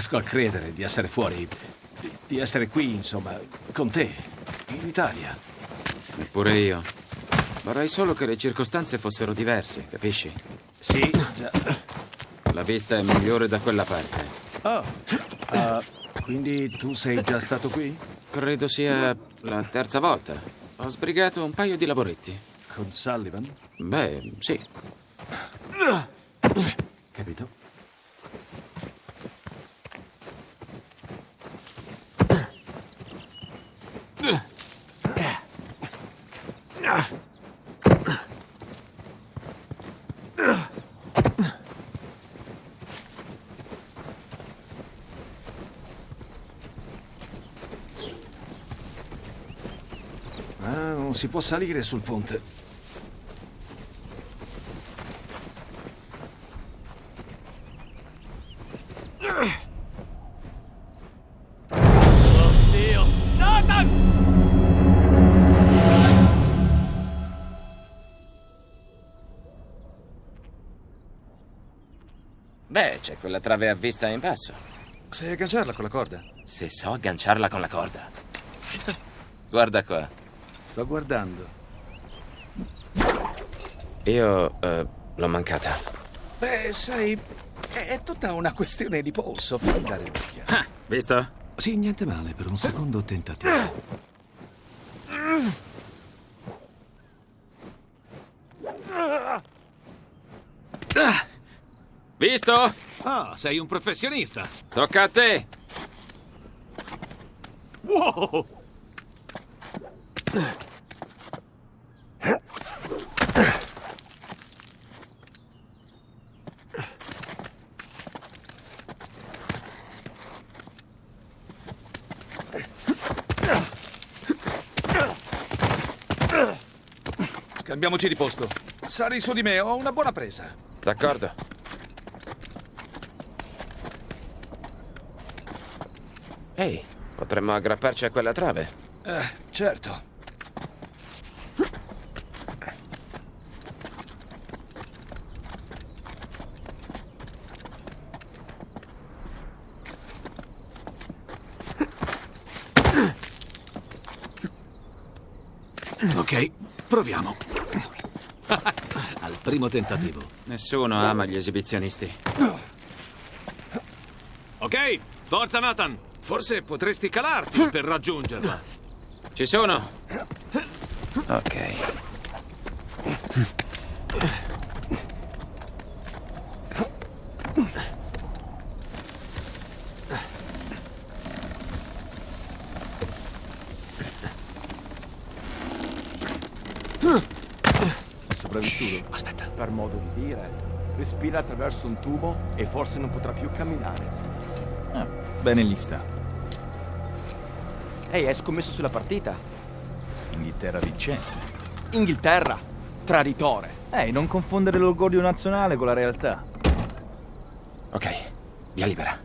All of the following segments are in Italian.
riesco a credere di essere fuori, di, essere qui, insomma, con te, in Italia. Eppure io. Vorrei solo che le circostanze fossero diverse, capisci? Sì, già. La vista è migliore da quella parte. Oh, ah, quindi tu sei già stato qui? Credo sia la terza volta. Ho sbrigato un paio di lavoretti. Con Sullivan? Beh, sì. Ah, non si può salire sul ponte. Oddio! Nathan! Beh, c'è quella trave a vista in basso. Sai agganciarla con la corda? Se so agganciarla con la corda. Guarda qua. Sto guardando. Io eh, l'ho mancata. Beh, sai, è tutta una questione di polso. Fammi dare un'occhiata. Ah, visto? Sì, niente male per un secondo tentativo. Ah, visto? Ah, sei un professionista. Tocca a te. Wow! Cambiamoci di posto. Sali su di me, ho una buona presa. D'accordo. Ehi, potremmo aggrapparci a quella trave. Eh, certo. Ok, proviamo. Al primo tentativo. Nessuno ama gli esibizionisti. Ok, forza Nathan! Forse potresti calarti per raggiungerla. Ci sono. Ok. Sopravvissuto, Aspetta. per modo di dire. Respira attraverso un tubo e forse non potrà più camminare. Ah, bene lì sta. Ehi, hai scommesso sulla partita? Inghilterra vincente. Inghilterra, traditore. Ehi, non confondere l'orgoglio nazionale con la realtà. Ok, via libera.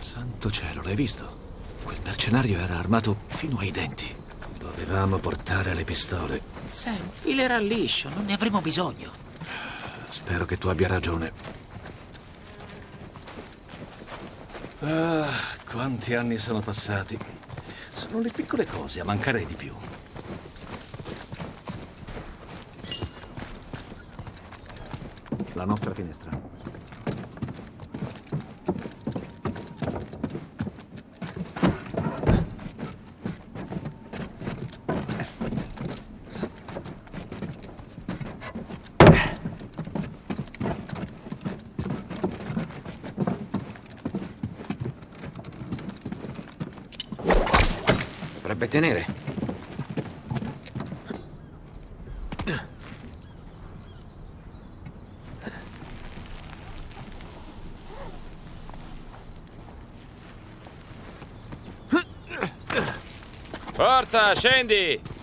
Santo cielo, l'hai visto? Quel mercenario era armato fino ai denti. Dovevamo portare le pistole. Sam, filerà liscio, non ne avremo bisogno. Spero che tu abbia ragione. Ah, quanti anni sono passati. Sono le piccole cose a mancare di più. La nostra finestra. Dovrebbe tenere. Forza, scendi!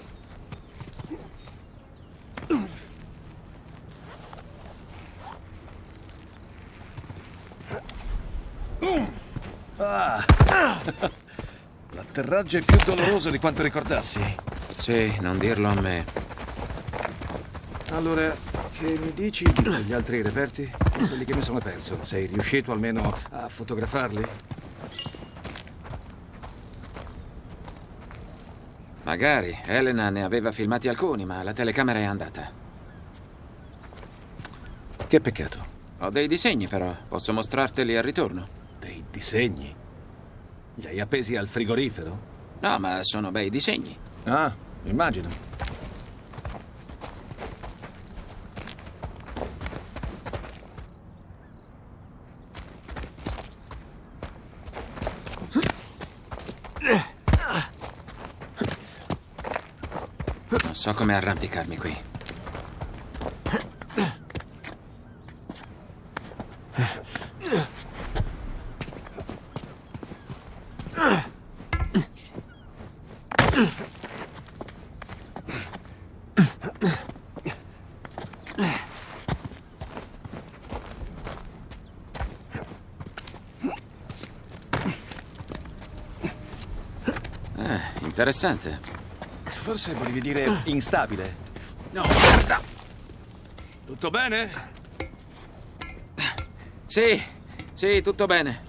L'atterraggio è più doloroso di quanto ricordassi. Sì, non dirlo a me. Allora, che mi dici degli altri reperti? quelli che mi sono perso. Sei riuscito almeno a fotografarli? Magari. Elena ne aveva filmati alcuni, ma la telecamera è andata. Che peccato. Ho dei disegni, però. Posso mostrarteli al ritorno. Dei disegni. Li hai appesi al frigorifero? No, ma sono bei disegni. Ah, immagino. Non so come arrampicarmi qui. Eh, interessante. Forse volevi dire instabile. No, guarda. Tutto bene? Sì, sì, tutto bene.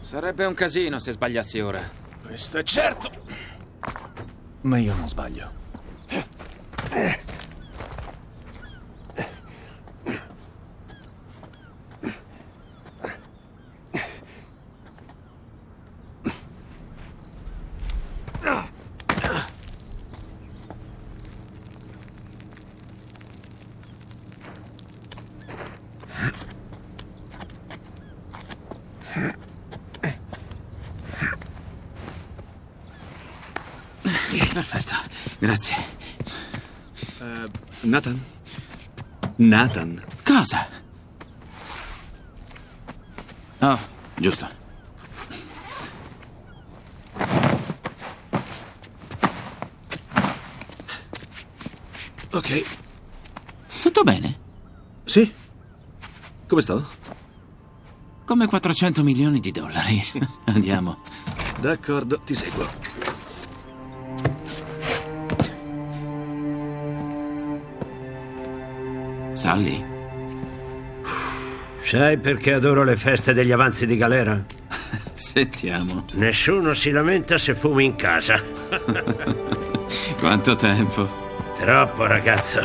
Sarebbe un casino se sbagliassi ora. Questo è certo. Ma io non sbaglio. Perfetto, grazie. Nathan? Nathan? Cosa? Oh, giusto. Ok. Tutto bene? Sì? Come sto? Come 400 milioni di dollari. Andiamo. D'accordo, ti seguo. Sally? Sai perché adoro le feste degli avanzi di galera? Sentiamo. Nessuno si lamenta se fumi in casa. Quanto tempo. Troppo, ragazzo.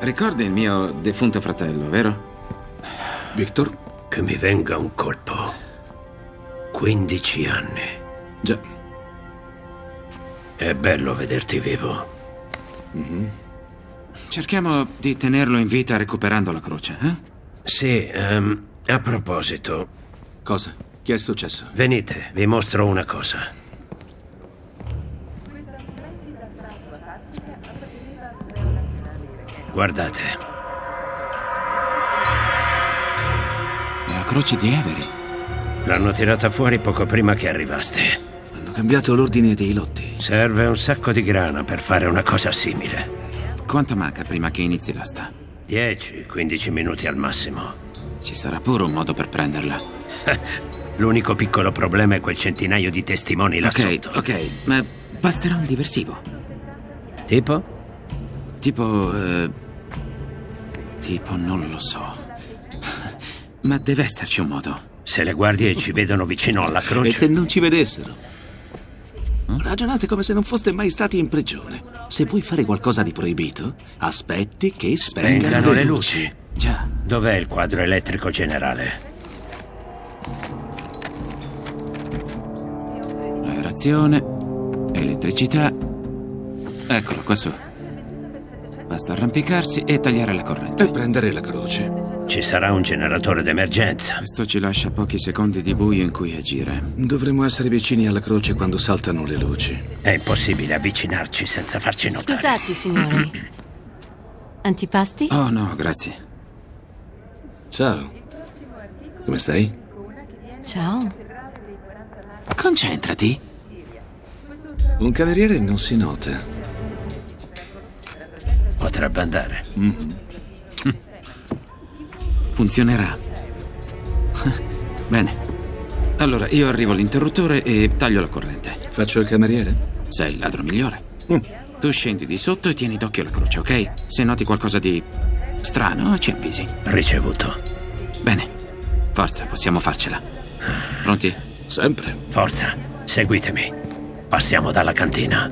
Ricordi il mio defunto fratello, vero? Victor? Che mi venga un colpo. 15 anni. Già. È bello vederti vivo. Cerchiamo di tenerlo in vita recuperando la croce, eh? Sì, ehm, a proposito, Cosa? Che è successo? venite, vi mostro una cosa. Guardate, È la croce di Avery. l'hanno tirata fuori poco prima che arrivaste. Hanno cambiato l'ordine dei lotti. Serve un sacco di grana per fare una cosa simile. Quanto manca prima che inizi l'asta? 10-15 minuti al massimo. Ci sarà pure un modo per prenderla. L'unico piccolo problema è quel centinaio di testimoni là Ok, sotto. ok, ma basterà un diversivo. Tipo? Tipo... eh, tipo, non lo so. Ma deve esserci un modo. Se le guardie ci vedono vicino alla E croce. se non ci vedessero? Ragionate come se non foste mai stati in prigione. Se vuoi fare qualcosa di proibito, aspetti che spengano, Spengano le luci. Già, Dov'è il quadro elettrico generale? aerazione, elettricità. Eccolo, qua su. Basta arrampicarsi e tagliare la corrente. E prendere la croce. Ci sarà un generatore d'emergenza. Questo ci lascia pochi secondi di buio in cui agire. Dovremmo essere vicini alla croce quando saltano le luci. È impossibile avvicinarci senza farci notare. Scusate, signori. Antipasti? Oh no, grazie. Ciao. Come stai? Ciao. Concentrati. Un cameriere non si nota. Potrebbe andare. Funzionerà. Bene. Allora, io arrivo all'interruttore e taglio la corrente. Faccio il cameriere? Sei il ladro migliore. Tu scendi di sotto e tieni d'occhio la croce, ok? Se noti qualcosa di strano, ci avvisi. Ricevuto. Bene. Forza, possiamo farcela. Pronti? Sempre. Forza, seguitemi. Passiamo dalla cantina.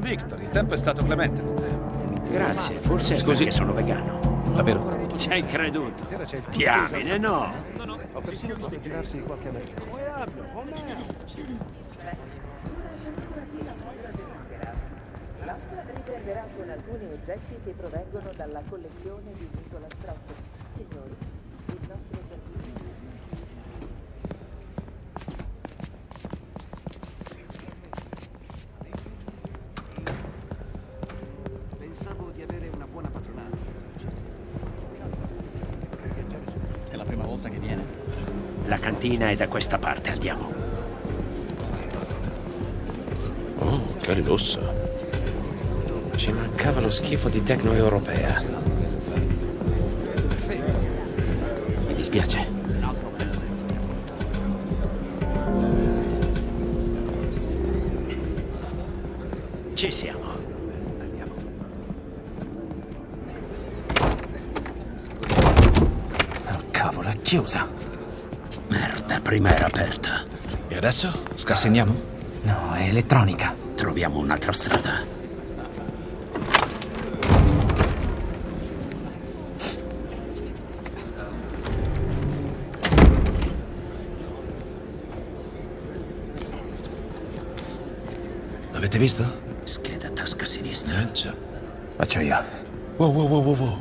Victor, il tempo è stato clemente con te. Grazie, forse Scusi. perché sono vegano. Davvero? Ci hai creduto? Diamine, no. riserverà con alcuni oggetti che provengono dalla collezione di Nicola Strauss. Cantina è da questa parte, andiamo. Oh, che lusso. Ci mancava lo schifo di tecno europea. Mi dispiace. Ci siamo. Oh, cavolo, è chiusa. Merda, prima era aperta. E adesso? Scassiniamo? No, è elettronica. Troviamo un'altra strada. L'avete visto? Scheda tasca sinistra. Eh, già. Faccio io. Wow, wow, wow, wow, wow.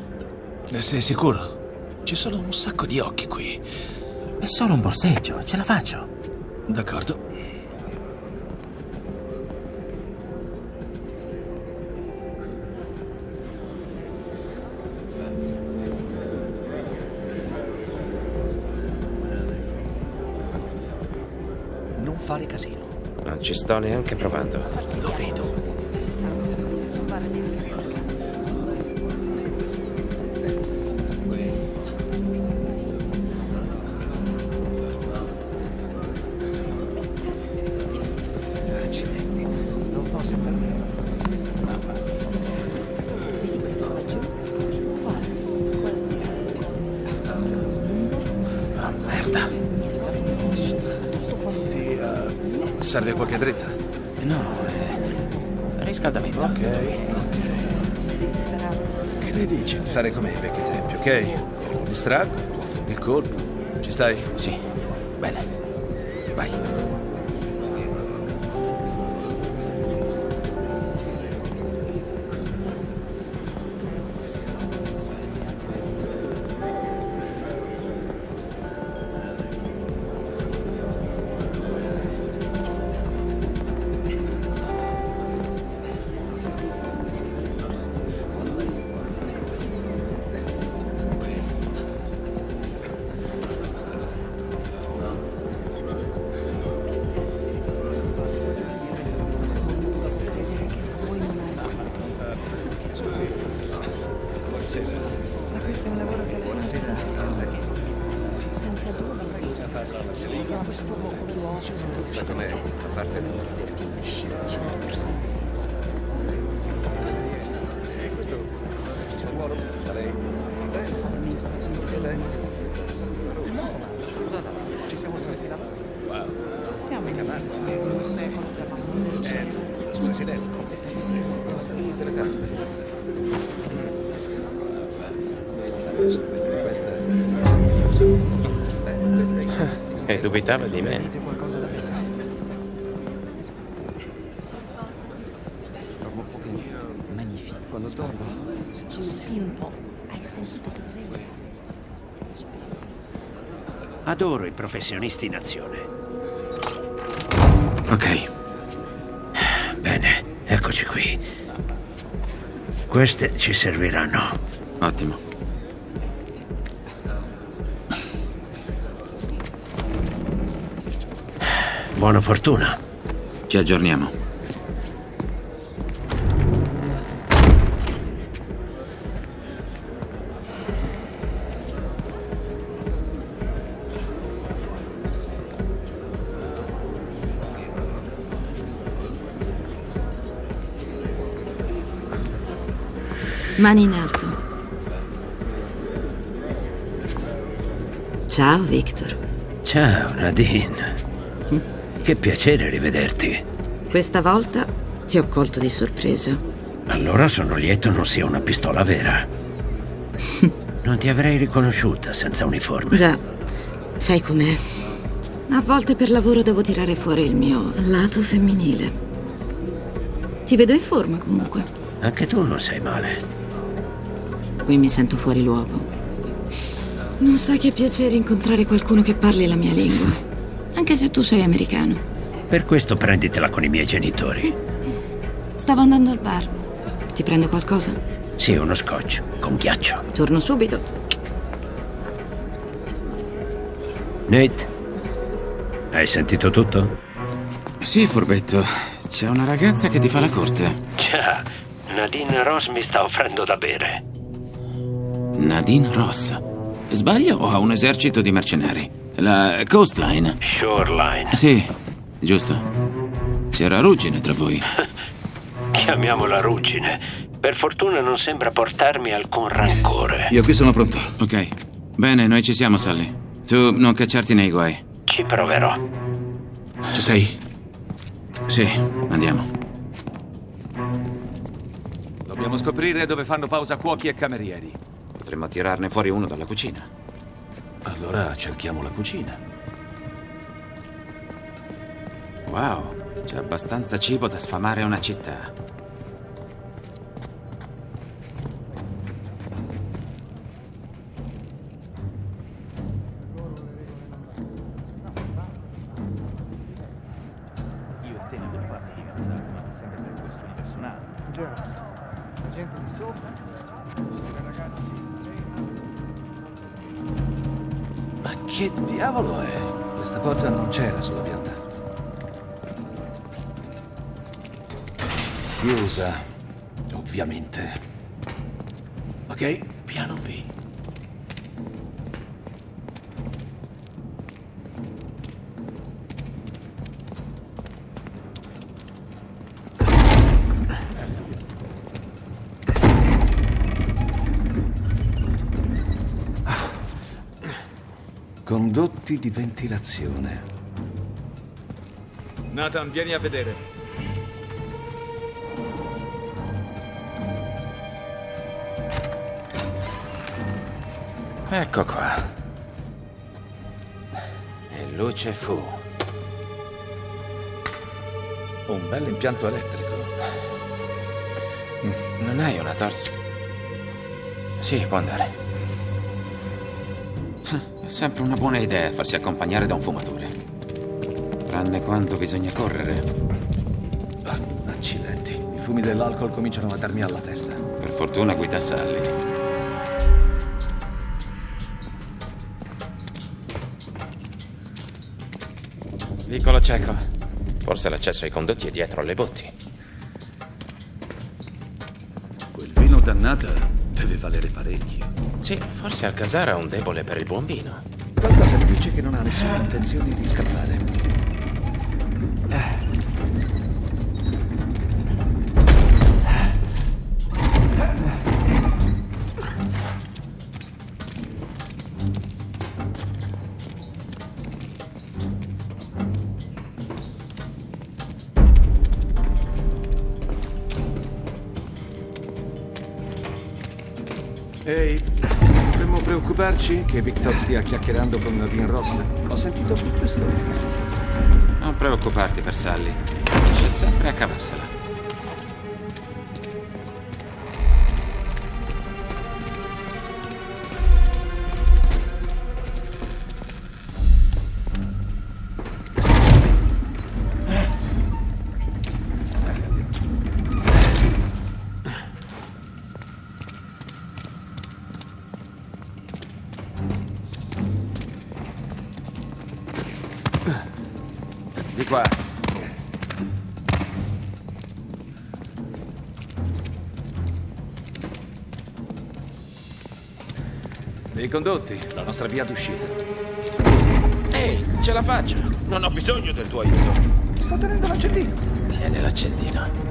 Ne sei sicuro? Ci sono un sacco di occhi qui. È solo un borseggio, ce la faccio. D'accordo. Non fare casino. Non ci sto neanche provando. Lo vedo. Fare come ai vecchi tempi, ok? Io lo distraggo, tu affondi il colpo. Ci stai? Sì, bene. Vai. E dubitava di me. Magnifico. Quando torno. Senti un po'. Hai sentito che regno? Adoro i professionisti in azione. Ok, Bene, eccoci qui. Queste ci serviranno. ottimo. Buona fortuna. Ci aggiorniamo. Mani in alto. Ciao, Victor. Ciao, Nadine. Che piacere rivederti. Questa volta ti ho colto di sorpresa. Allora sono lieto non sia una pistola vera. Non ti avrei riconosciuta senza uniforme. Già, sai com'è. A volte per lavoro devo tirare fuori il mio lato femminile. Ti vedo in forma comunque. Anche tu non sei male. Qui mi sento fuori luogo. Non sai che piacere incontrare qualcuno che parli la mia lingua. Anche se tu sei americano. Per questo prenditela con i miei genitori. Stavo andando al bar. Ti prendo qualcosa? Sì, uno scotch, con ghiaccio. Torno subito. Nate, hai sentito tutto? Sì, furbetto. C'è una ragazza che ti fa la corte. Già, Nadine Ross mi sta offrendo da bere. Nadine Ross. Sbaglio o ha un esercito di mercenari? La Coastline? Shoreline. Sì, giusto. C'era ruggine tra voi. Chiamiamola ruggine. Per fortuna non sembra portarmi alcun rancore. Io qui sono pronto. Ok. Bene, noi ci siamo, Sally. Tu non cacciarti nei guai. Ci proverò. Ci sei? Sì, andiamo. Dobbiamo scoprire dove fanno pausa cuochi e camerieri. Potremmo tirarne fuori uno dalla cucina. Allora cerchiamo la cucina. Wow, c'è abbastanza cibo da sfamare una città. Ventilazione. Nathan, vieni a vedere. Ecco qua. E luce fu. Un bel impianto elettrico. Non hai una torcia? Sì, può andare. È sempre una buona idea farsi accompagnare da un fumatore. Tranne quando bisogna correre. Accidenti. I fumi dell'alcol cominciano a darmi alla testa. Per fortuna guida Sally. Vicolo cieco. Forse l'accesso ai condotti è dietro alle botti. Quel vino dannato deve valere parecchio. Sì, forse Alcazar ha un debole per il buon vino. Qualcosa mi dice che non ha nessuna intenzione di scappare. Ehi, dovremmo preoccuparci che Victor stia chiacchierando con Nadine Ross? Ho sentito brutte storie. Non preoccuparti per Sally. Riesce sempre a cavarsela. Condotti, la nostra via d'uscita. Ehi, ce la faccio. Non ho bisogno del tuo aiuto. Sto tenendo l'accendino. Tieni l'accendino.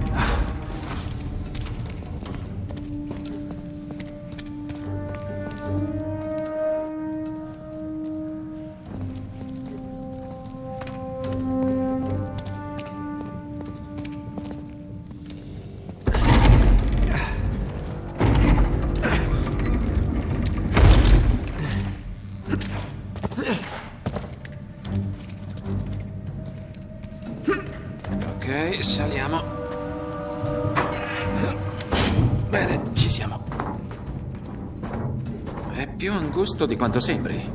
Più angusto di quanto sembri.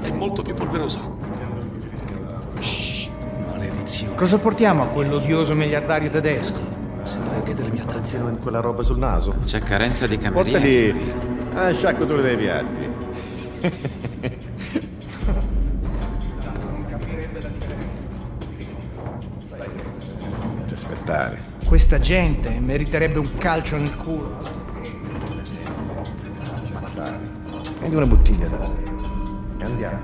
È molto più polveroso. Maledizione. Cosa portiamo a quell'odioso miliardario tedesco? Sembra anche della mia taglia. Con quella roba sul naso. C'è carenza di camerieri. Portali a sciacquatura dei piatti. aspettare. Questa gente meriterebbe un calcio nel culo. Prendi una bottiglia da e andiamo.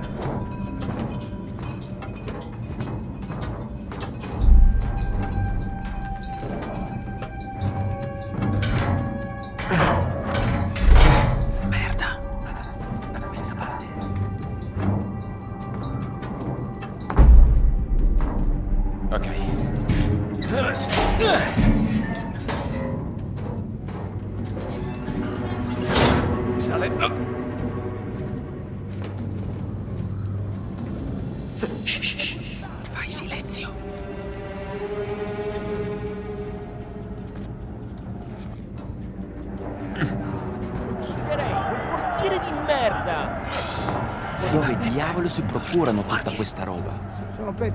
Merda. Ok.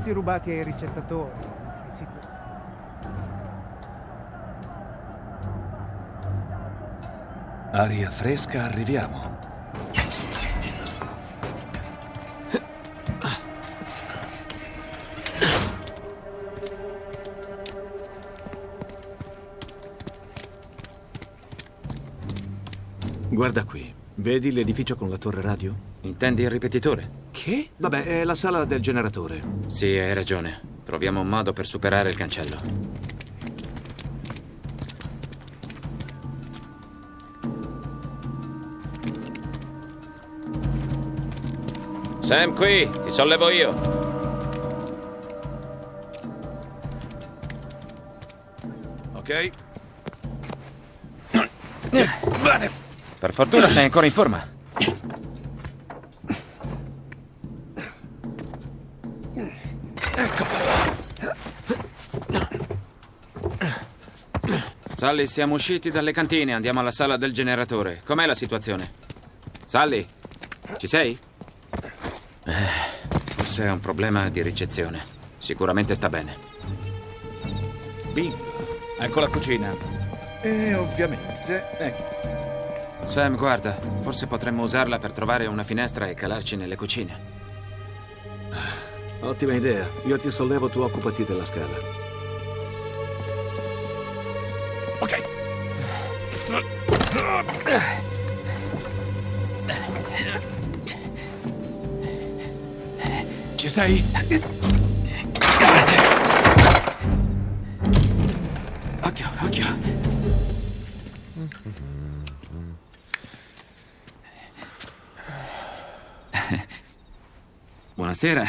Pezzi rubati ai ricettatori. Aria fresca, arriviamo. Vedi l'edificio con la torre radio? Intendi il ripetitore? Che? Vabbè, è la sala del generatore. Sì, hai ragione. Troviamo un modo per superare il cancello. Sam, qui, ti sollevo io. Ok? Bene. Per fortuna sei ancora in forma. Sally, siamo usciti dalle cantine, andiamo alla sala del generatore. Com'è la situazione? Sally, ci sei? Eh, forse è un problema di ricezione. Sicuramente sta bene. Bingo. Ecco la cucina. E ovviamente, ecco. Sam, guarda, forse potremmo usarla per trovare una finestra e calarci nelle cucine. Ottima idea. Io ti sollevo, tu occupati della scala. Ok. Ci sei? Occhio, occhio. Buonasera.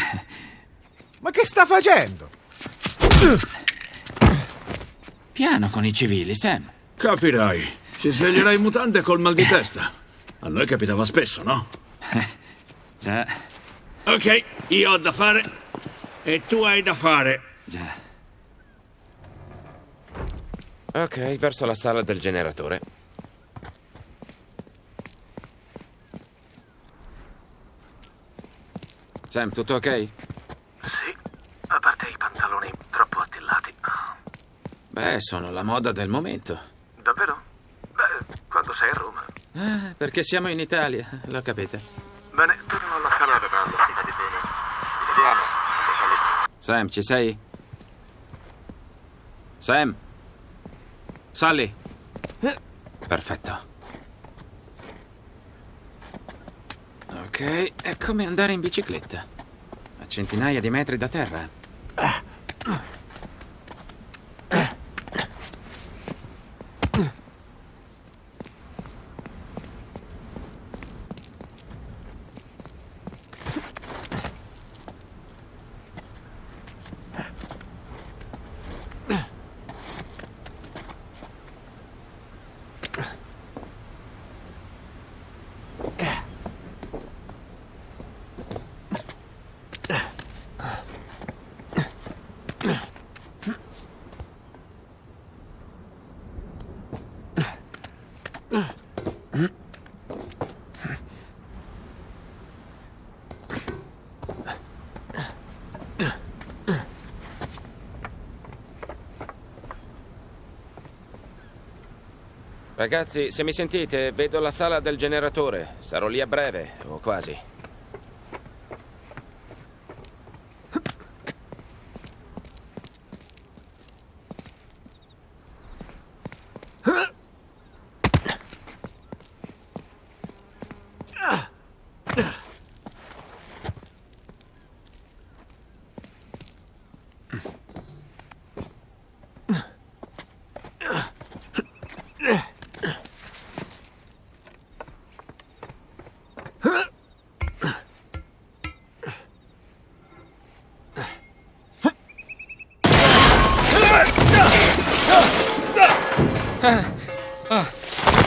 Ma che sta facendo? Piano con i civili, Sam. Capirai. Si sveglierà in mutande col mal di testa. A noi capitava spesso, no? Già, Ok, io ho da fare e tu hai da fare. già. Ok, verso la sala del generatore. Sam, tutto ok? Sì, a parte i pantaloni troppo attillati. Beh, sono la moda del momento. Davvero? Beh, quando sei a Roma. Ah, perché siamo in Italia, lo capite. Bene, torno alla sala da pranzo, fidati bene. Ci vediamo. Sam, ci sei? Sam? Sally? Perfetto. Ok, è come andare in bicicletta. A centinaia di metri da terra. Ragazzi, se mi sentite, vedo la sala del generatore. Sarò lì a breve, o quasi.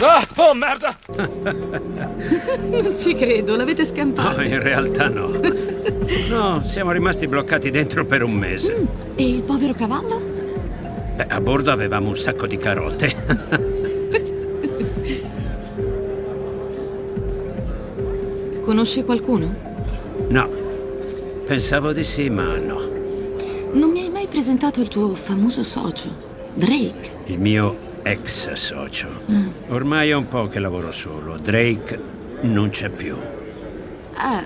Ah, oh merda! Non ci credo, l'avete scampato. No, in realtà no. No, siamo rimasti bloccati dentro per un mese. E il povero cavallo? Beh, a bordo avevamo un sacco di carote. Conosci qualcuno? No, pensavo di sì, ma no. Non mi hai mai presentato il tuo famoso socio, Drake. Il mio ex socio. Mm. Ormai è un po' che lavoro solo. Drake non c'è più. Ah,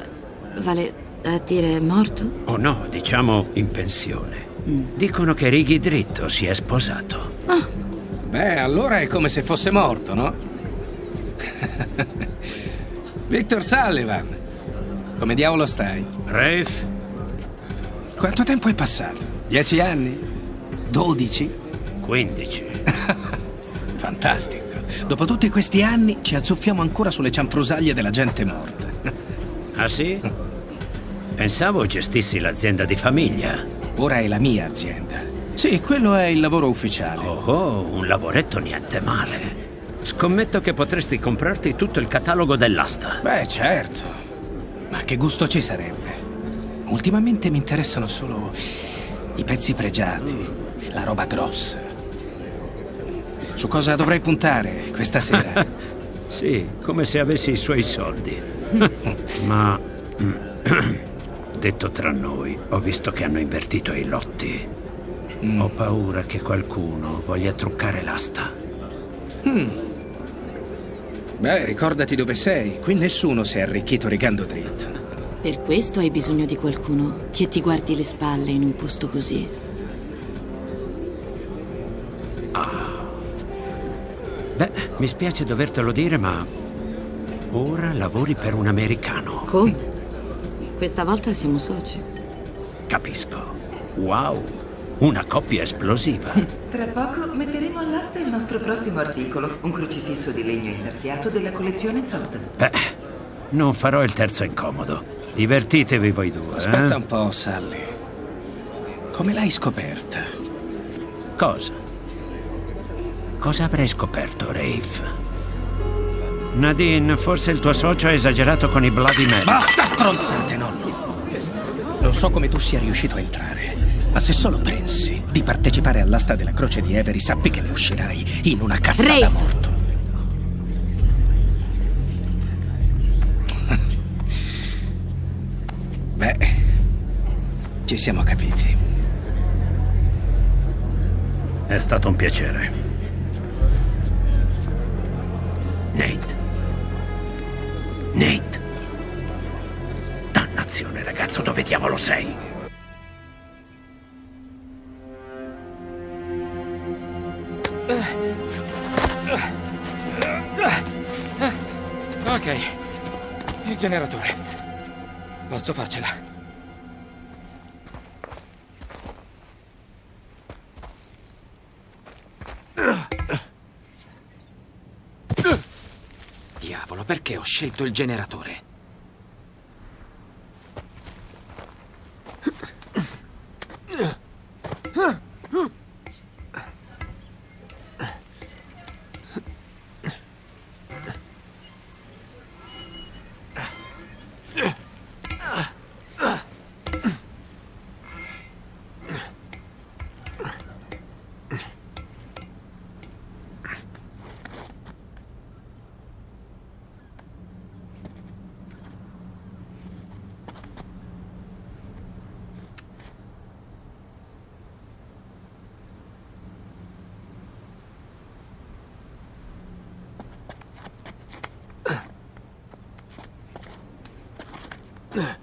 vale a dire morto? O no, diciamo in pensione. Dicono che Righi Dritto si è sposato. Beh, allora è come se fosse morto, no? Victor Sullivan, come diavolo stai? Rafe? Quanto tempo è passato? Dieci anni? Dodici? Quindici. Fantastico. Dopo tutti questi anni ci azzuffiamo ancora sulle cianfrusaglie della gente morta. Ah sì? Pensavo gestissi l'azienda di famiglia. Ora è la mia azienda. Sì, quello è il lavoro ufficiale. Oh, oh, un lavoretto niente male. Scommetto che potresti comprarti tutto il catalogo dell'asta. Beh, certo. Ma che gusto ci sarebbe? Ultimamente mi interessano solo i pezzi pregiati, la roba grossa. Su cosa dovrei puntare questa sera? Sì, come se avessi i suoi soldi. Ma detto tra noi, ho visto che hanno invertito i lotti. Ho paura che qualcuno voglia truccare l'asta. Hmm. Beh, ricordati dove sei. Qui nessuno si è arricchito rigando dritto. Per questo hai bisogno di qualcuno che ti guardi le spalle in un posto così. Mi spiace dovertelo dire, ma ora lavori per un americano. Come? Questa volta siamo soci. Capisco. Wow, una coppia esplosiva. Tra poco metteremo all'asta il nostro prossimo articolo, un crocifisso di legno intarsiato della collezione Trot. Beh, non farò il terzo incomodo. Divertitevi voi due. Aspetta eh? un po', Sally. Come l'hai scoperta? Cosa? Cosa avrei scoperto, Rafe? Nadine, forse il tuo socio ha esagerato con i Bloody Mary. Basta stronzate, nonno! Non so come tu sia riuscito a entrare, ma se solo pensi di partecipare all'asta della croce di Avery, sappi che ne uscirai in una cassa da Rafe. morto. Beh, ci siamo capiti. È stato un piacere. Ragazzo, dove diavolo sei? Ok, il generatore. Posso farcela. Diavolo, perché ho scelto il generatore? Ugh.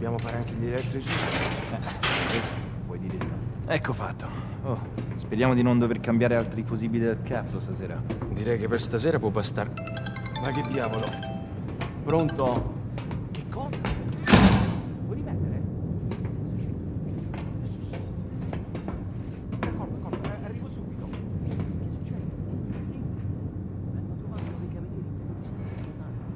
Dobbiamo fare anche gli elettrici... Eh, puoi dire di no. Ecco fatto. Oh, speriamo di non dover cambiare altri fusibili del cazzo stasera. Direi che per stasera può bastare. Ma che diavolo? Pronto? Che cosa? Vuoi rimettere? D'accordo, d'accordo, eh, arrivo subito. Che succede? Sì. Hanno trovato dei camerieri di settimana.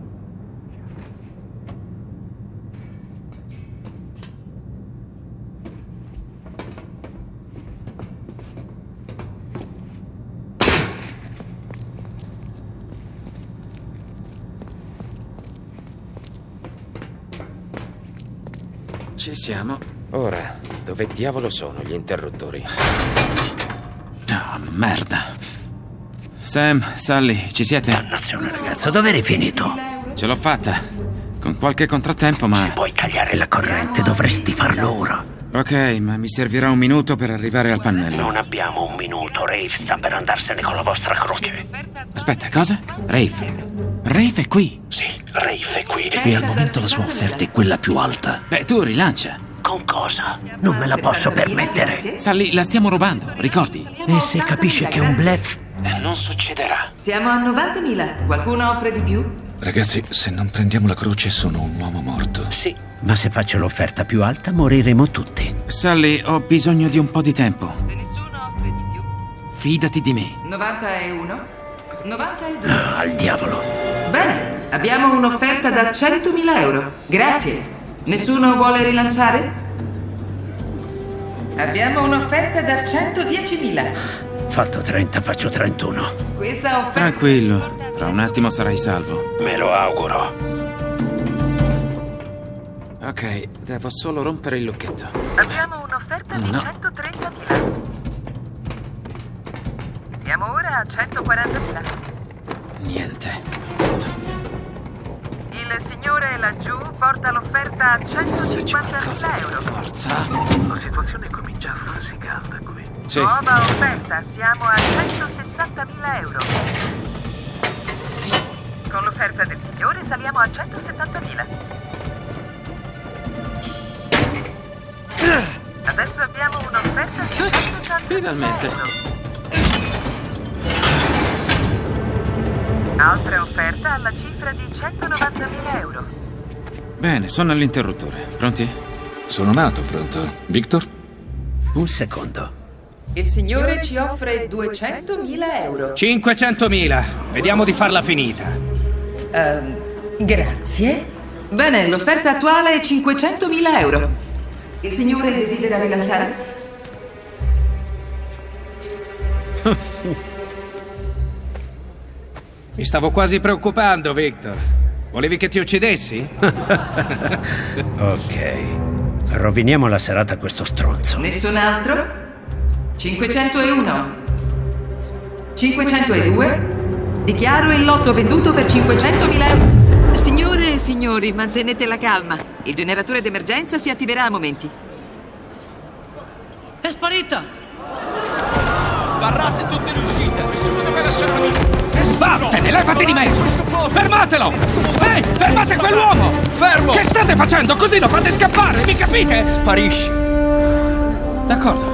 Ci siamo. Ora, dove diavolo sono gli interruttori? Ah, merda. Sam, Sally, ci siete? Dannazione, ragazzo, dove eri finito? Ce l'ho fatta. Con qualche contrattempo, ma... Puoi tagliare la corrente, dovresti farlo ora. Ok, ma mi servirà un minuto per arrivare al pannello. Non abbiamo un minuto, Rave sta per andarsene con la vostra croce. Aspetta, cosa? Rafe. Rafe è qui. Sì, Rave è qui e al momento la sua offerta è quella più alta. Beh, tu rilancia. Con cosa? Non me la posso permettere. Sally, la stiamo rubando, ricordi? E se capisce che è un bluff? Non succederà. Siamo a 90.000. Qualcuno offre di più? Ragazzi, se non prendiamo la croce sono un uomo morto. Sì. Ma se faccio l'offerta più alta moriremo tutti. Sally, ho bisogno di un po' di tempo. Fidati di me. 91. 92. Ah, al diavolo. Bene, abbiamo un'offerta da 100.000 euro. Grazie. Nessuno vuole rilanciare? Abbiamo un'offerta da 110.000. Fatto 30, faccio 31. Questa offerta... Tranquillo, tra un attimo sarai salvo. Me lo auguro. Ok, devo solo rompere il lucchetto. Abbiamo un'offerta di No. 130.000. Siamo ora a 140.000. Niente. Cazzo. Il signore laggiù porta l'offerta a 150.000 euro. Forza. La situazione comincia a farsi calda qui. Sì. Nuova offerta, siamo a 160.000 euro. Con l'offerta del signore saliamo a 170.000. Adesso abbiamo un'offerta di 180.000 Finalmente. euro. Altra offerta alla cifra di 190.000 euro. Bene, suona l'interruttore. Pronti? Sono nato pronto. Victor? Un secondo. Il signore ci offre 200.000 euro. 500.000. Vediamo di farla finita. Ehm, grazie. Bene, l'offerta attuale è 500.000 euro. Il signore desidera rilanciare? Mi stavo quasi preoccupando, Victor. Volevi che ti uccidessi? Ok. Roviniamo la serata a questo stronzo. Nessun altro? 501. 502. Dichiaro il lotto venduto per 500.000 euro. Signore e signori, mantenete la calma. Il generatore d'emergenza si attiverà a momenti. È sparita! Sbarrate tutte le uscite! Nessuno deve lasciare Vattene, levati di mezzo! Fermatelo! Ehi, fermate quell'uomo! Fermo! Che state facendo? Così lo fate scappare, mi capite? Sparisci! D'accordo.